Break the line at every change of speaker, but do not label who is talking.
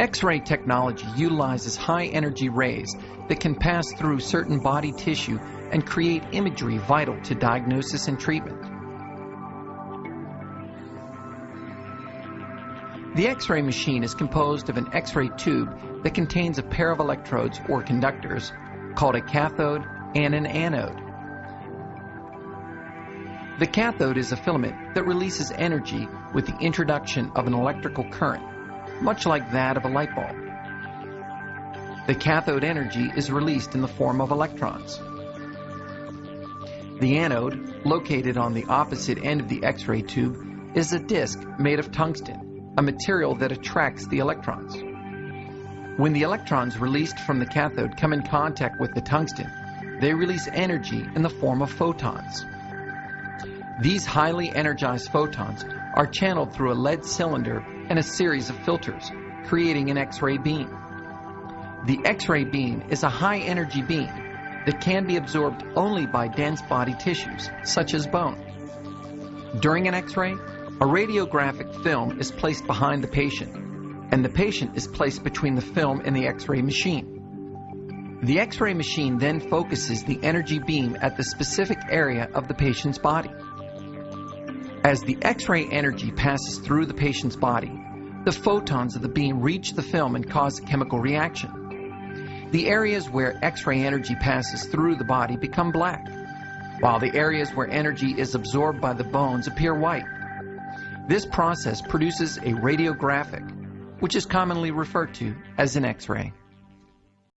X-ray technology utilizes high-energy rays that can pass through certain body tissue and create imagery vital to diagnosis and treatment. The X-ray machine is composed of an X-ray tube that contains a pair of electrodes or conductors called a cathode and an anode. The cathode is a filament that releases energy with the introduction of an electrical current much like that of a light bulb. The cathode energy is released in the form of electrons. The anode, located on the opposite end of the X-ray tube, is a disc made of tungsten, a material that attracts the electrons. When the electrons released from the cathode come in contact with the tungsten, they release energy in the form of photons. These highly energized photons are channeled through a lead cylinder and a series of filters, creating an X-ray beam. The X-ray beam is a high-energy beam that can be absorbed only by dense body tissues, such as bone. During an X-ray, a radiographic film is placed behind the patient, and the patient is placed between the film and the X-ray machine. The X-ray machine then focuses the energy beam at the specific area of the patient's body. As the X-ray energy passes through the patient's body, the photons of the beam reach the film and cause a chemical reaction. The areas where X-ray energy passes through the body become black, while the areas where energy is absorbed by the bones appear white. This process produces a radiographic, which is commonly referred to as an X-ray.